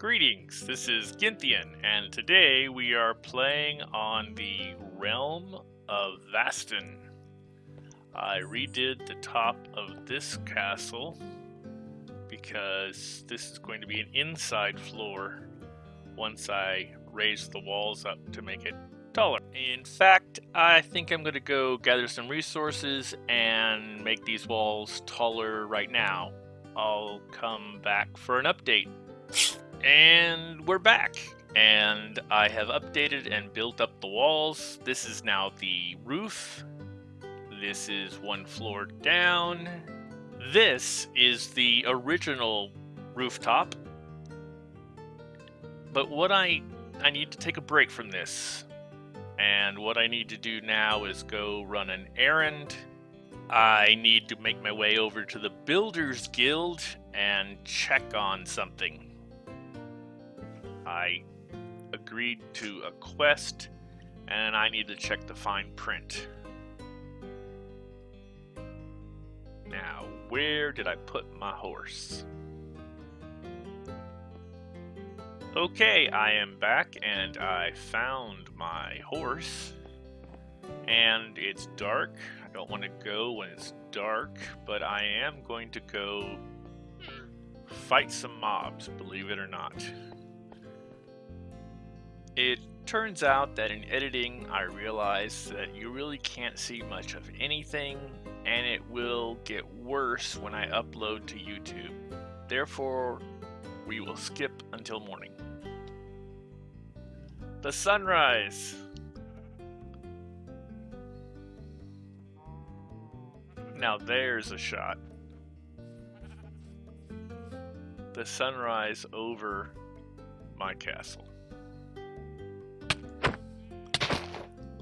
Greetings, this is Gynthian, and today we are playing on the Realm of Vastin. I redid the top of this castle because this is going to be an inside floor once I raise the walls up to make it taller. In fact, I think I'm going to go gather some resources and make these walls taller right now. I'll come back for an update. And we're back. And I have updated and built up the walls. This is now the roof. This is one floor down. This is the original rooftop. But what I I need to take a break from this. And what I need to do now is go run an errand. I need to make my way over to the Builders Guild and check on something. I agreed to a quest and I need to check the fine print. Now, where did I put my horse? Okay, I am back and I found my horse. And it's dark. I don't want to go when it's dark, but I am going to go hmm, fight some mobs, believe it or not. It turns out that in editing, I realized that you really can't see much of anything, and it will get worse when I upload to YouTube. Therefore, we will skip until morning. The sunrise! Now there's a shot. The sunrise over my castle.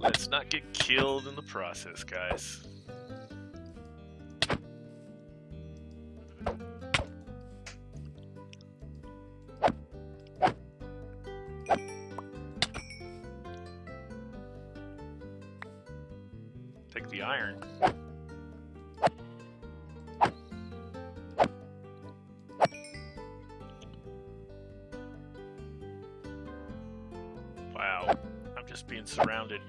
Let's not get killed in the process, guys. Take the iron. Wow, I'm just being surrounded.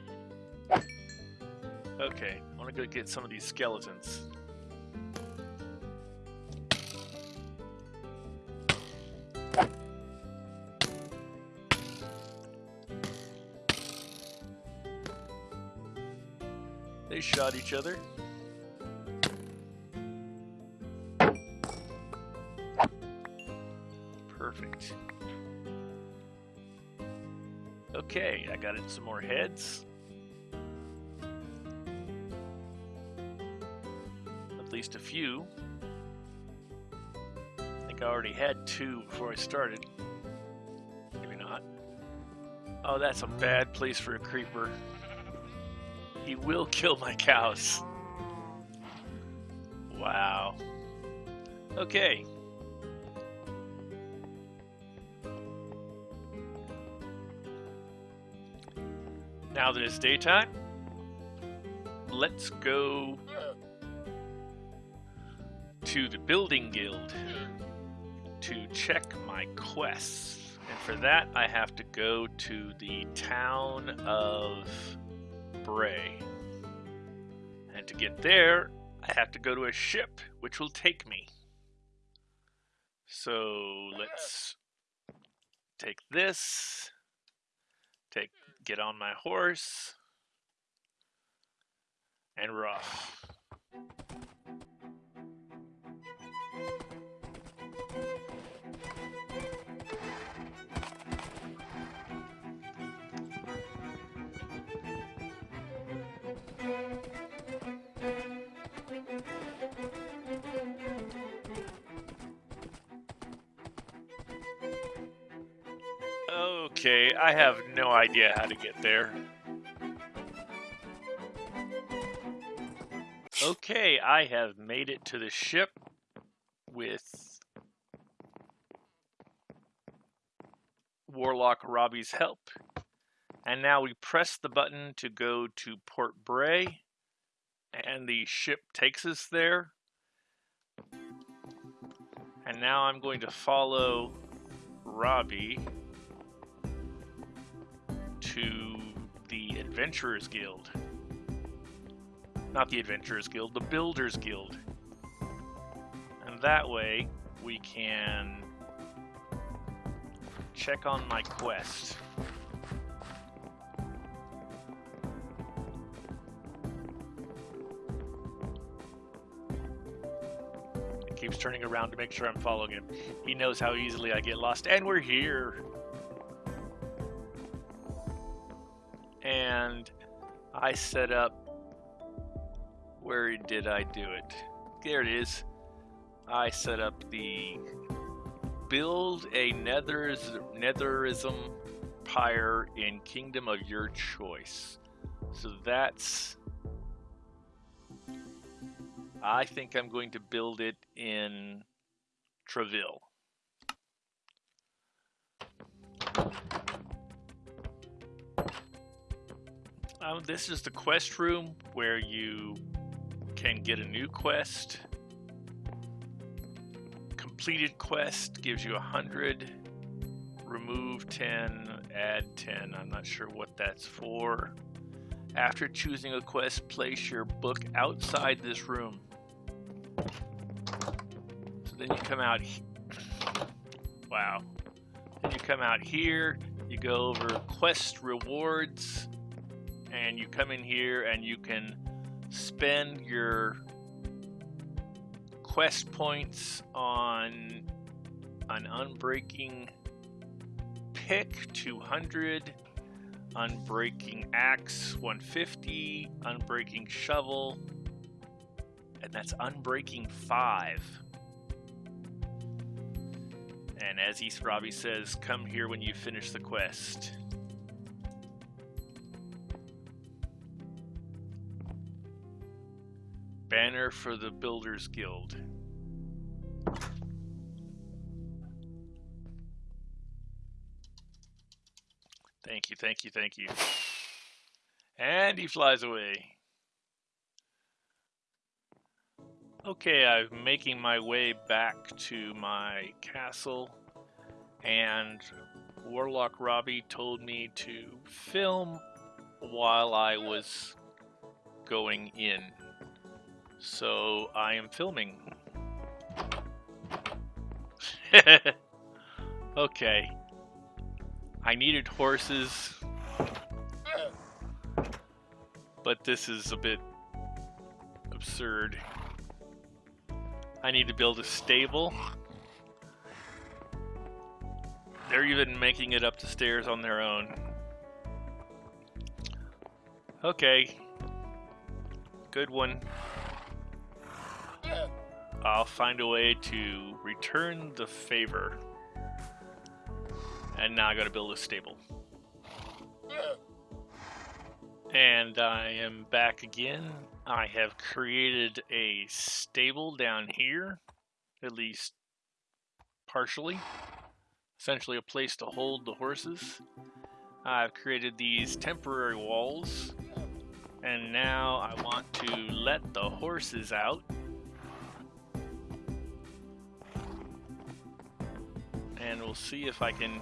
Okay, I want to go get some of these skeletons. They shot each other. Perfect. Okay, I got in some more heads. Least a few. I think I already had two before I started. Maybe not. Oh, that's a bad place for a creeper. He will kill my cows. Wow. Okay. Now that it's daytime, let's go to the Building Guild to check my quests. And for that, I have to go to the town of Bray. And to get there, I have to go to a ship, which will take me. So let's take this, take get on my horse, and we're off. Okay, I have no idea how to get there. Okay, I have made it to the ship with Warlock Robbie's help. And now we press the button to go to Port Bray, and the ship takes us there. And now I'm going to follow Robbie to the Adventurers Guild. Not the Adventurers Guild, the Builders Guild. And that way we can check on my quest. Keeps turning around to make sure I'm following him. He knows how easily I get lost, and we're here. And I set up. Where did I do it? There it is. I set up the build a nethers, netherism pyre in kingdom of your choice. So that's I think I'm going to build it in Treville. Um, this is the quest room where you can get a new quest. Completed quest gives you 100 remove 10 add 10 i'm not sure what that's for. After choosing a quest place your book outside this room. So then you come out wow. Then you come out here you go over quest rewards and you come in here and you can spend your quest points on an unbreaking pick 200 unbreaking axe 150 unbreaking shovel and that's unbreaking 5 and as East Robbie says come here when you finish the quest Banner for the Builders Guild. Thank you, thank you, thank you. And he flies away. Okay, I'm making my way back to my castle, and Warlock Robbie told me to film while I was going in. So I am filming. okay. I needed horses. But this is a bit absurd. I need to build a stable. They're even making it up the stairs on their own. Okay. Good one. I'll find a way to return the favor. And now I gotta build a stable. And I am back again. I have created a stable down here, at least partially. Essentially a place to hold the horses. I've created these temporary walls. And now I want to let the horses out and we'll see if I can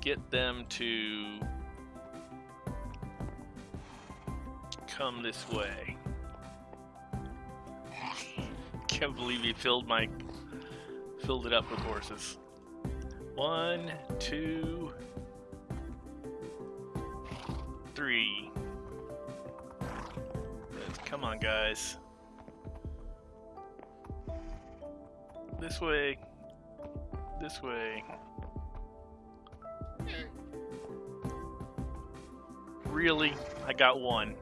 get them to come this way. Can't believe he filled my filled it up with horses. One, two, three. Come on, guys. This way this way. Really? I got one.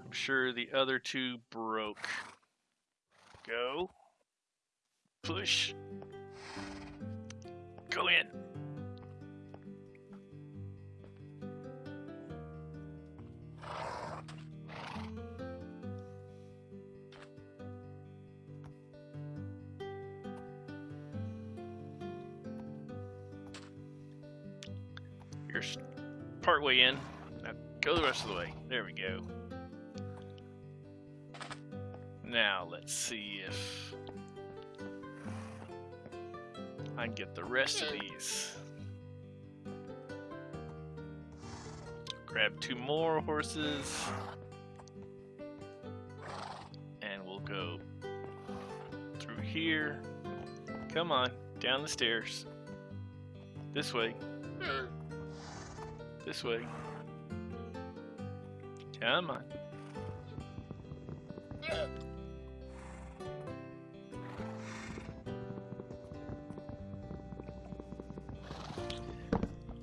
I'm sure the other two broke. Go. Push. Go in. You're partway in. Now go the rest of the way. There we go. Now let's see if I can get the rest of these. Grab two more horses. And we'll go through here. Come on, down the stairs. This way. Hmm. This way. Come on.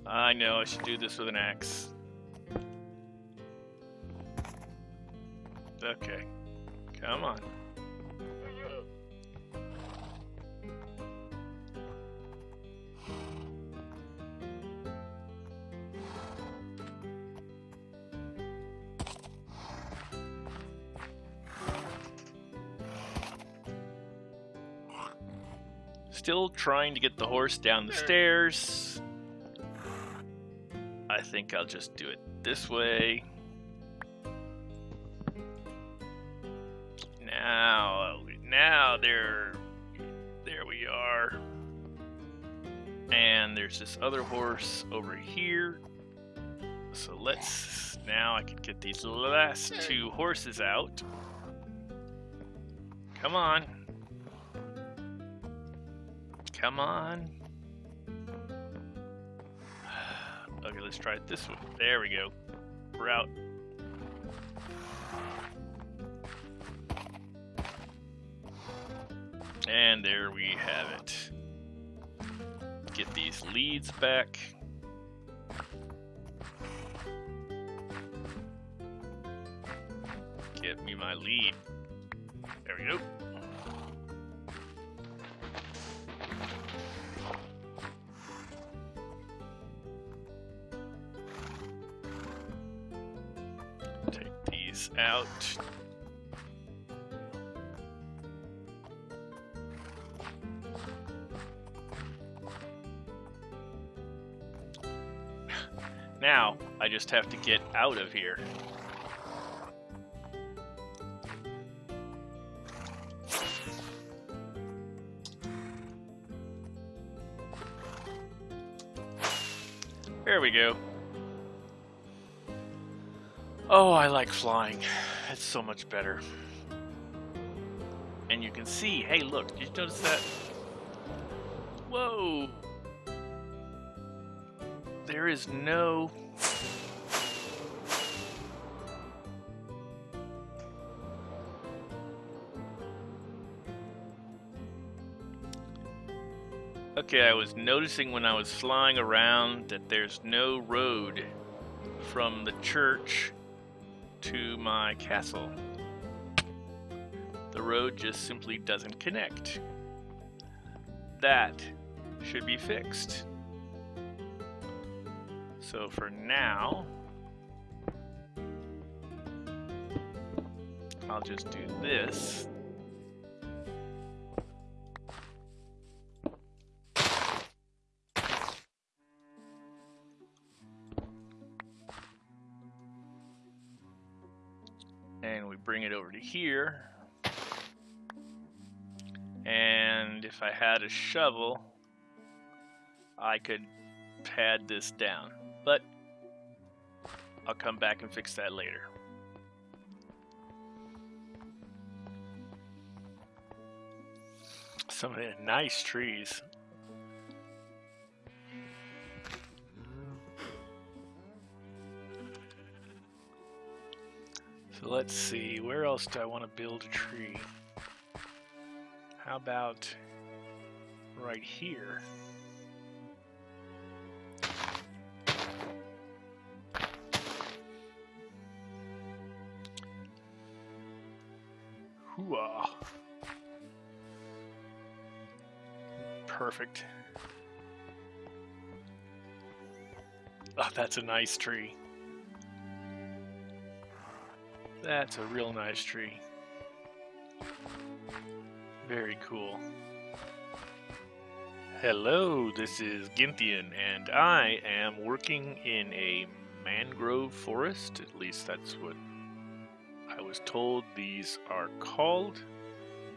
I know I should do this with an axe. Okay. Come on. Still trying to get the horse down the stairs. I think I'll just do it this way. Now, now there, there we are. And there's this other horse over here. So let's, now I can get these last two horses out. Come on. Come on. Okay, let's try it this way. There we go. We're out. And there we have it. Get these leads back. Get me my lead. There we go. Out. Now, I just have to get out of here. There we go. Oh, I like flying. It's so much better. And you can see, hey look, did you notice that? Whoa! There is no... Okay, I was noticing when I was flying around that there's no road from the church to my castle. The road just simply doesn't connect. That should be fixed. So for now, I'll just do this. Here. And if I had a shovel, I could pad this down. But I'll come back and fix that later. Some of the nice trees. So let's see, where else do I want to build a tree? How about right here? Hooah. Perfect. Oh, that's a nice tree. That's a real nice tree. Very cool. Hello, this is Gynthian, and I am working in a mangrove forest. At least that's what I was told these are called,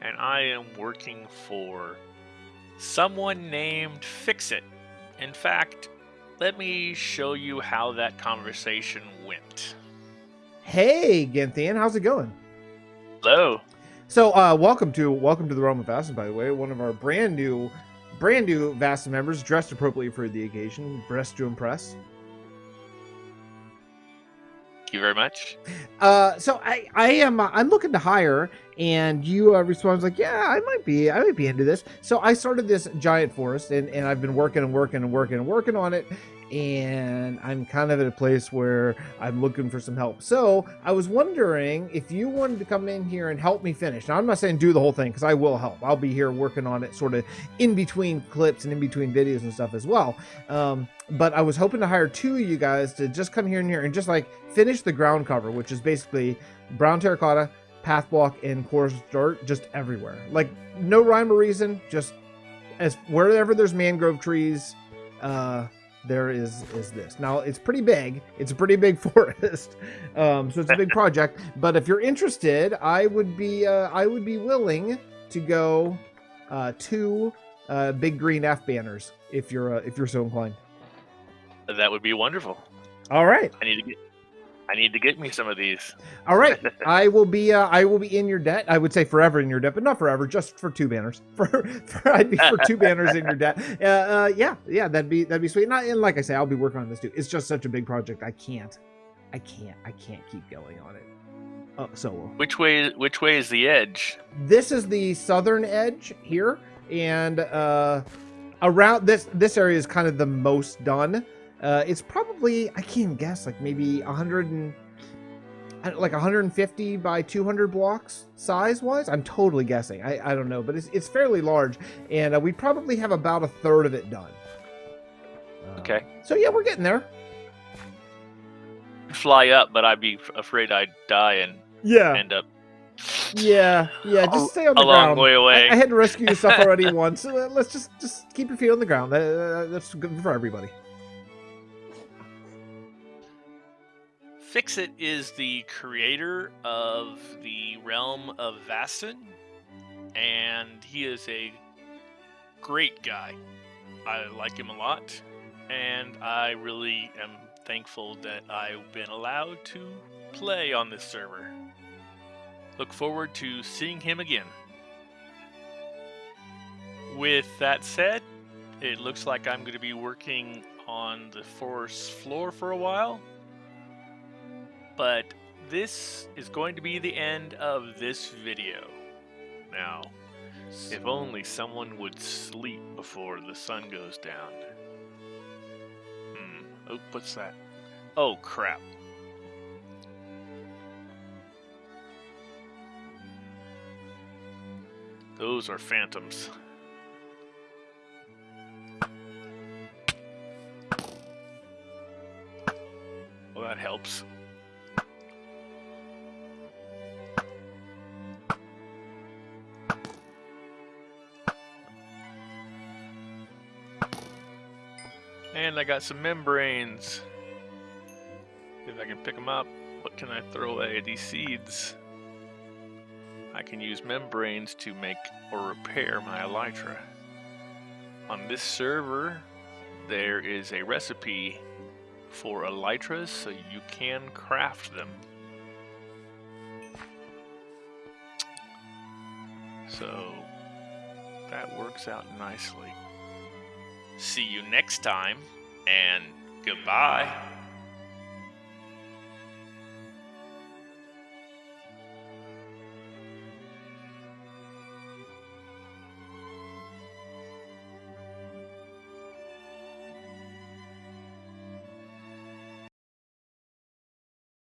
and I am working for someone named Fixit. In fact, let me show you how that conversation went. Hey, Gynthian, how's it going? Hello. So, uh, welcome to welcome to the Realm of Vastin, by the way. One of our brand new, brand new Vastin members, dressed appropriately for the occasion, dressed to impress. Thank you very much. Uh, so I, I am, uh, I'm looking to hire, and you uh, respond like, yeah, I might be, I might be into this. So I started this giant forest, and and I've been working and working and working and working on it, and I'm kind of at a place where I'm looking for some help. So I was wondering if you wanted to come in here and help me finish. Now I'm not saying do the whole thing because I will help. I'll be here working on it, sort of in between clips and in between videos and stuff as well. Um, but I was hoping to hire two of you guys to just come here and here and just like finish the ground cover, which is basically brown terracotta, path block, and coarse dirt just everywhere. Like no rhyme or reason, just as wherever there's mangrove trees, uh, there is is this. Now it's pretty big. It's a pretty big forest, um, so it's a big project. But if you're interested, I would be uh, I would be willing to go uh, two uh, big green F banners if you're uh, if you're so inclined. That would be wonderful. All right. I need to get I need to get me some of these. All right, I will be. Uh, I will be in your debt. I would say forever in your debt, but not forever. Just for two banners. For, for I'd be for two banners in your debt. Uh, uh, yeah, yeah, that'd be that'd be sweet. Not and like I say, I'll be working on this too. It's just such a big project. I can't, I can't, I can't keep going on it. Oh, solo. Which way? Which way is the edge? This is the southern edge here, and uh, around this this area is kind of the most done. Uh, it's probably I can't even guess like maybe 100 and like 150 by 200 blocks size wise. I'm totally guessing. I, I don't know, but it's it's fairly large, and uh, we probably have about a third of it done. Uh, Okay. So yeah, we're getting there. Fly up, but I'd be afraid I'd die and Yeah, end up yeah, yeah. Just stay on the a the long way away. I, I had to rescue your stuff already once. Uh, let's just just keep your feet on the ground. Uh, that's good for everybody. Fixit is the creator of the realm of Vastin, and he is a great guy. I like him a lot, and I really am thankful that I've been allowed to play on this server. Look forward to seeing him again. With that said, it looks like I'm going to be working on the forest floor for a while but this is going to be the end of this video. Now, if only someone would sleep before the sun goes down. Hmm. Oh, what's that? Oh, crap. Those are phantoms. Well, that helps. And I got some membranes. If I can pick them up, what can I throw away? These seeds. I can use membranes to make or repair my elytra. On this server, there is a recipe for elytras, so you can craft them. So that works out nicely. See you next time, and goodbye.